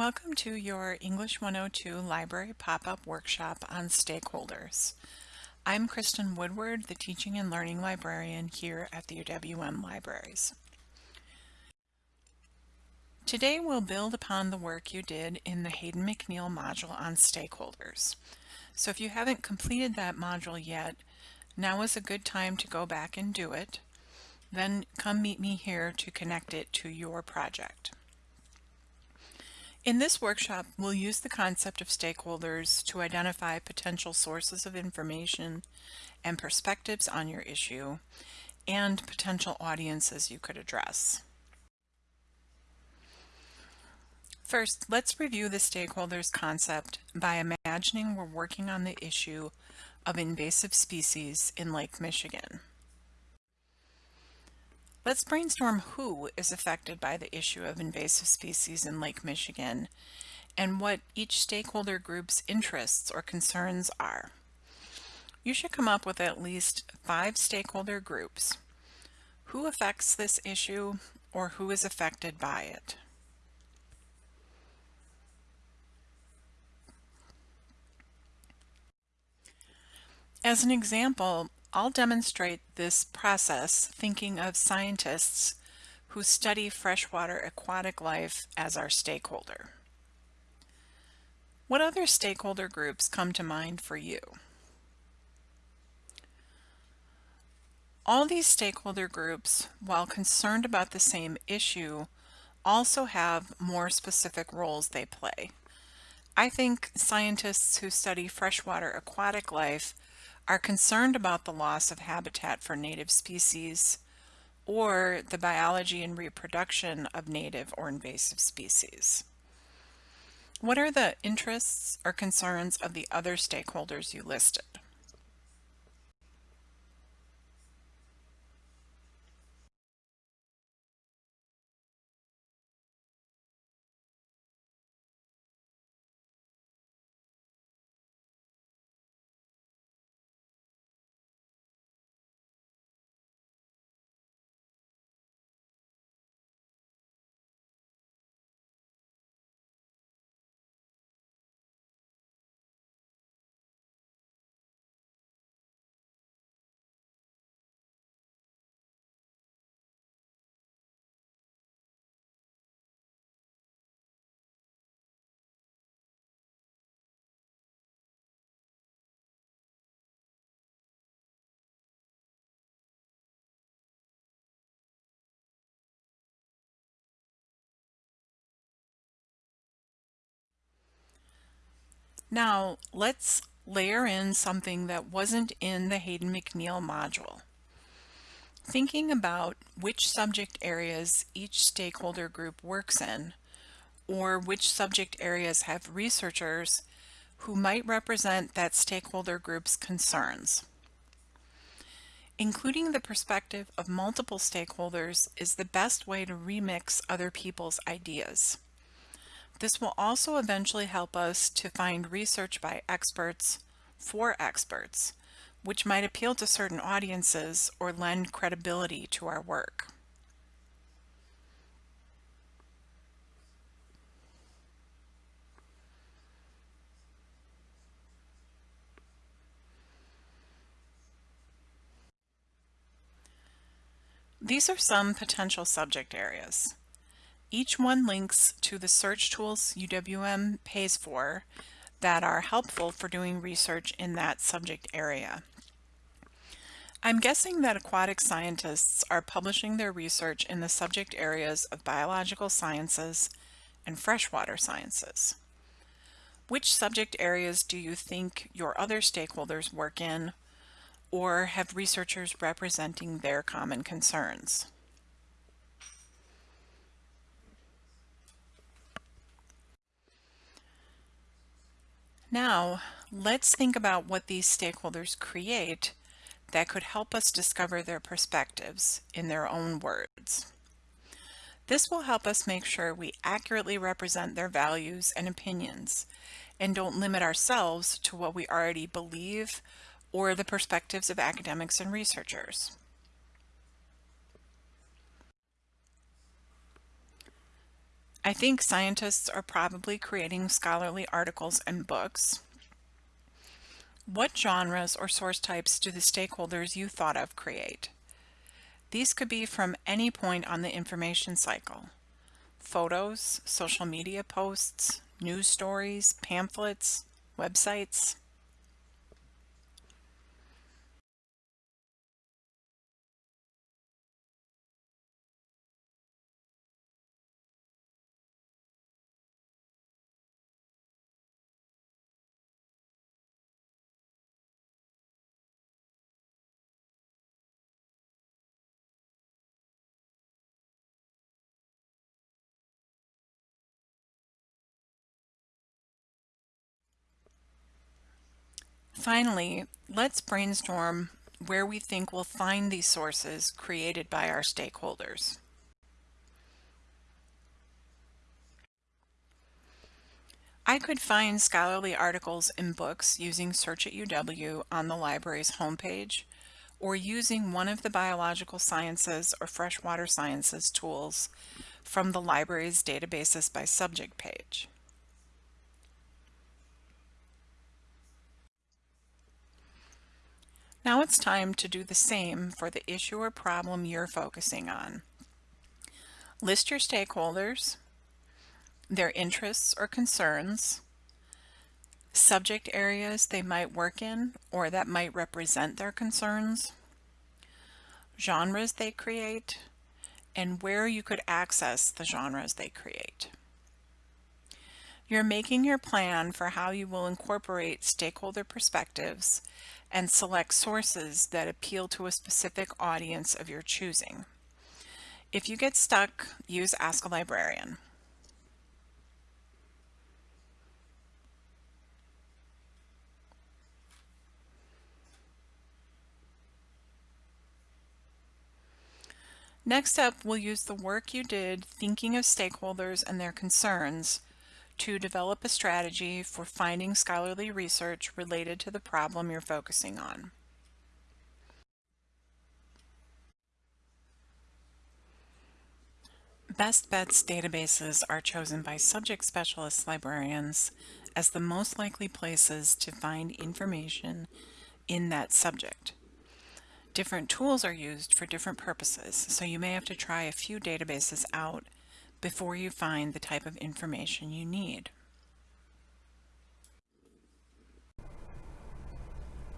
Welcome to your English 102 Library Pop-Up Workshop on Stakeholders. I'm Kristen Woodward, the Teaching and Learning Librarian here at the UWM Libraries. Today we'll build upon the work you did in the Hayden McNeil module on stakeholders. So if you haven't completed that module yet, now is a good time to go back and do it. Then come meet me here to connect it to your project. In this workshop, we'll use the concept of stakeholders to identify potential sources of information and perspectives on your issue and potential audiences you could address. First, let's review the stakeholders concept by imagining we're working on the issue of invasive species in Lake Michigan. Let's brainstorm who is affected by the issue of invasive species in Lake Michigan and what each stakeholder group's interests or concerns are. You should come up with at least five stakeholder groups. Who affects this issue or who is affected by it? As an example, I'll demonstrate this process thinking of scientists who study freshwater aquatic life as our stakeholder. What other stakeholder groups come to mind for you? All these stakeholder groups, while concerned about the same issue, also have more specific roles they play. I think scientists who study freshwater aquatic life are concerned about the loss of habitat for native species or the biology and reproduction of native or invasive species. What are the interests or concerns of the other stakeholders you listed? Now let's layer in something that wasn't in the Hayden McNeil module. Thinking about which subject areas each stakeholder group works in, or which subject areas have researchers who might represent that stakeholder group's concerns. Including the perspective of multiple stakeholders is the best way to remix other people's ideas. This will also eventually help us to find research by experts for experts, which might appeal to certain audiences or lend credibility to our work. These are some potential subject areas. Each one links to the search tools UWM pays for that are helpful for doing research in that subject area. I'm guessing that aquatic scientists are publishing their research in the subject areas of biological sciences and freshwater sciences. Which subject areas do you think your other stakeholders work in or have researchers representing their common concerns? Now, let's think about what these stakeholders create that could help us discover their perspectives in their own words. This will help us make sure we accurately represent their values and opinions and don't limit ourselves to what we already believe or the perspectives of academics and researchers. I think scientists are probably creating scholarly articles and books. What genres or source types do the stakeholders you thought of create? These could be from any point on the information cycle. Photos, social media posts, news stories, pamphlets, websites. Finally, let's brainstorm where we think we'll find these sources created by our stakeholders. I could find scholarly articles and books using Search at UW on the library's homepage or using one of the biological sciences or freshwater sciences tools from the library's databases by subject page. Now it's time to do the same for the issue or problem you're focusing on. List your stakeholders, their interests or concerns, subject areas they might work in or that might represent their concerns, genres they create, and where you could access the genres they create. You're making your plan for how you will incorporate stakeholder perspectives and select sources that appeal to a specific audience of your choosing. If you get stuck, use Ask a Librarian. Next up, we'll use the work you did thinking of stakeholders and their concerns to develop a strategy for finding scholarly research related to the problem you're focusing on. Best Bets databases are chosen by subject specialist librarians as the most likely places to find information in that subject. Different tools are used for different purposes, so you may have to try a few databases out before you find the type of information you need.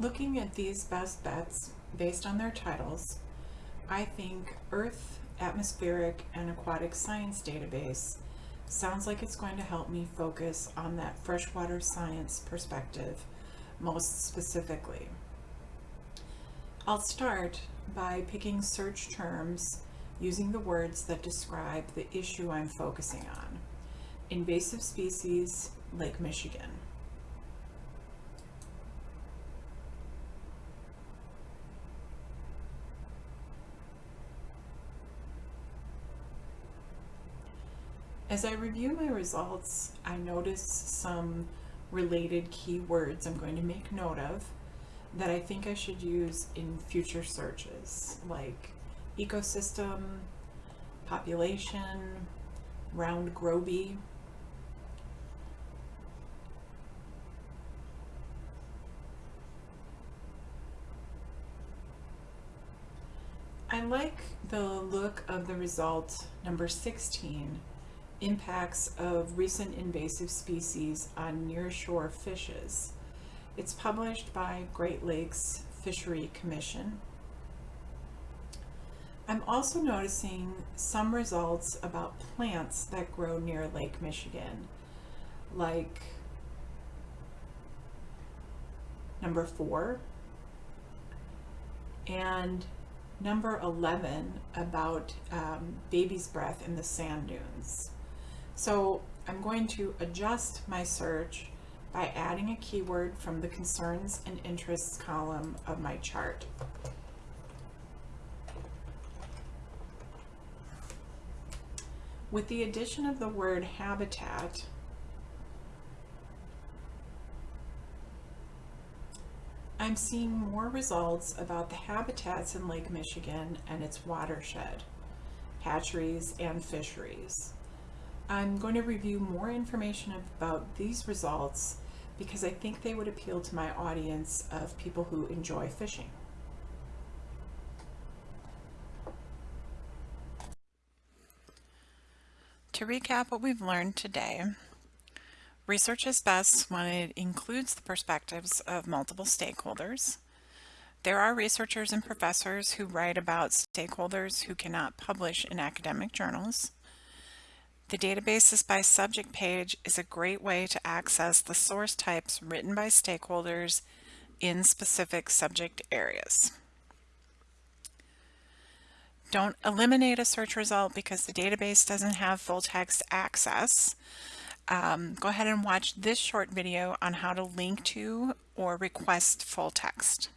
Looking at these best bets based on their titles, I think Earth, Atmospheric, and Aquatic Science database sounds like it's going to help me focus on that freshwater science perspective most specifically. I'll start by picking search terms using the words that describe the issue I'm focusing on. Invasive species, Lake Michigan. As I review my results, I notice some related keywords I'm going to make note of that I think I should use in future searches, like ecosystem, population, round goby. I like the look of the result number 16, impacts of recent invasive species on nearshore fishes. It's published by Great Lakes Fishery Commission. I'm also noticing some results about plants that grow near Lake Michigan, like number four and number 11 about um, baby's breath in the sand dunes. So I'm going to adjust my search by adding a keyword from the concerns and interests column of my chart. With the addition of the word habitat, I'm seeing more results about the habitats in Lake Michigan and its watershed, hatcheries and fisheries. I'm going to review more information about these results because I think they would appeal to my audience of people who enjoy fishing. To recap what we've learned today, research is best when it includes the perspectives of multiple stakeholders. There are researchers and professors who write about stakeholders who cannot publish in academic journals. The Databases by Subject page is a great way to access the source types written by stakeholders in specific subject areas. Don't eliminate a search result because the database doesn't have full text access. Um, go ahead and watch this short video on how to link to or request full text.